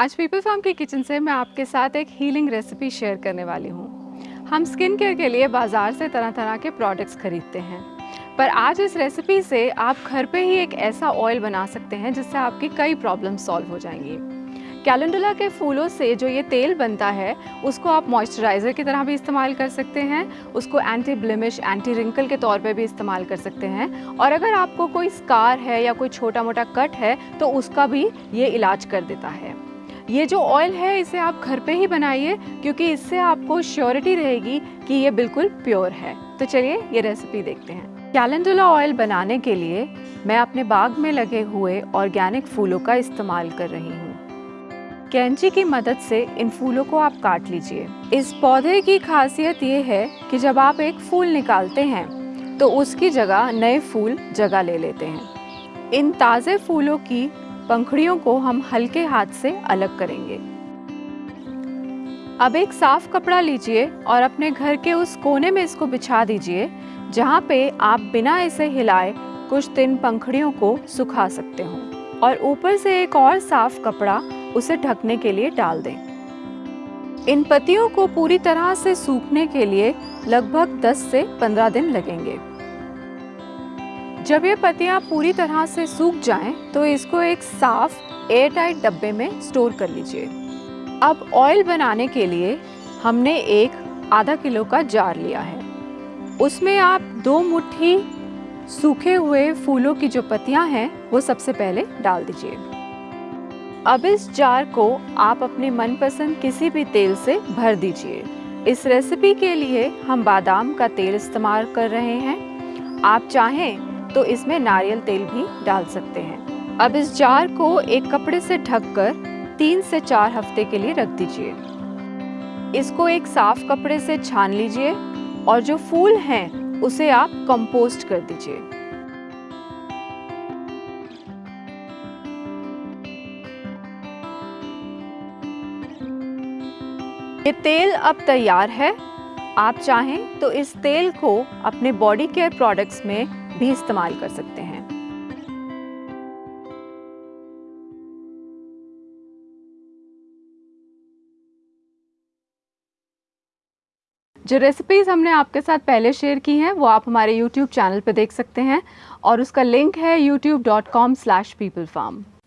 आज people farm की kitchen से मैं आपके साथ एक हीलिंग रेसिपी शेयर करने वाली हूँ। हम स्किन केयर के लिए बाज़ार से तरह तरह के प्रोडक्ट्स खरीदते हैं। पर आज इस रेसिपी से आप घर पे ही एक ऐसा ऑयल बना सकते हैं जिससे आपकी कई प्रॉब्लम सॉल्व हो जाएँगी। कैलेंडुला के फूलों से जो ये तेल बनता है, उसको आप मॉइस्चराइज़र की तरह भी इस्तेमाल कर सकते हैं, उसको एंटी ब्लिमिश एंटी रिंकल के तौर पे भी इस्तेमाल कर सकते हैं। और अगर आपको कोई स्कार है या कोई छोटा मोटा कट है तो उसका भी ये इलाज कर देता है। ये जो ऑयल है, इसे आप घर पे ही बनाइए, क्योंकि इससे आपको श्योरिटी रहेगी कि ये बिल्कुल प्योर है। तो चलिए, ये रेसिपी देखते हैं। कैलेंडुला ऑयल बनाने के लिए मैं अपने बाग में लगे हुए ऑर्गेनिक फूलों का इस्तेमाल कर रही हूँ। कैंची की मदद से इन फूलों को आप काट लीजिए। इस पौधे की खासियत ये है कि जब आप एक फूल निकालते हैं तो उसकी जगह नए फूल जगह ले लेते हैं। इन ताज़े फूलों की पंखड़ियों को हम हल्के हाथ से अलग करेंगे। अब एक साफ़ कपड़ा लीजिए और अपने घर के उस कोने में इसको बिछा दीजिए, जहाँ पे आप बिना इसे हिलाए कुछ दिन पंखड़ियों को सुखा सकते हो। और ऊपर से एक और साफ़ कपड़ा उसे ढकने के लिए डाल दें। इन पत्तियों को पूरी तरह से सूखने के लिए लगभग 10 से 15 दिन लगेंगे। जब ये पत्तियाँ पूरी तरह से सूख जाएँ, तो इसको एक साफ़ एयर टाइट डब्बे में स्टोर कर लीजिए। अब ऑयल बनाने के लिए हमने एक आधा किलो का जार लिया है। उसमें आप दो मुट्ठी सूखे हुए फूलों की जो पत्तियाँ हैं वो सबसे पहले डाल दीजिए। अब इस जार को आप अपने मनपसंद किसी भी तेल से भर दीजिए। इस रेसिपी के लिए हम बादाम का तेल इस्तेमाल कर रहे हैं। आप चाहें तो इसमें नारियल तेल भी डाल सकते हैं। अब इस जार को एक कपड़े से ढककर तीन से चार हफ़्ते के लिए रख दीजिए। इसको एक साफ़ कपड़े से छान लीजिए और जो फूल हैं, उसे आप कंपोस्ट कर दीजिए। ये तेल अब तैयार है। आप चाहें तो इस तेल को अपने बॉडी केयर प्रोडक्ट्स में भी इस्तेमाल कर सकते हैं। जो रेसिपीज़ हमने आपके साथ पहले शेयर की हैं, वो आप हमारे YouTube चैनल पर देख सकते हैं और उसका लिंक है youtube.com/peoplefarm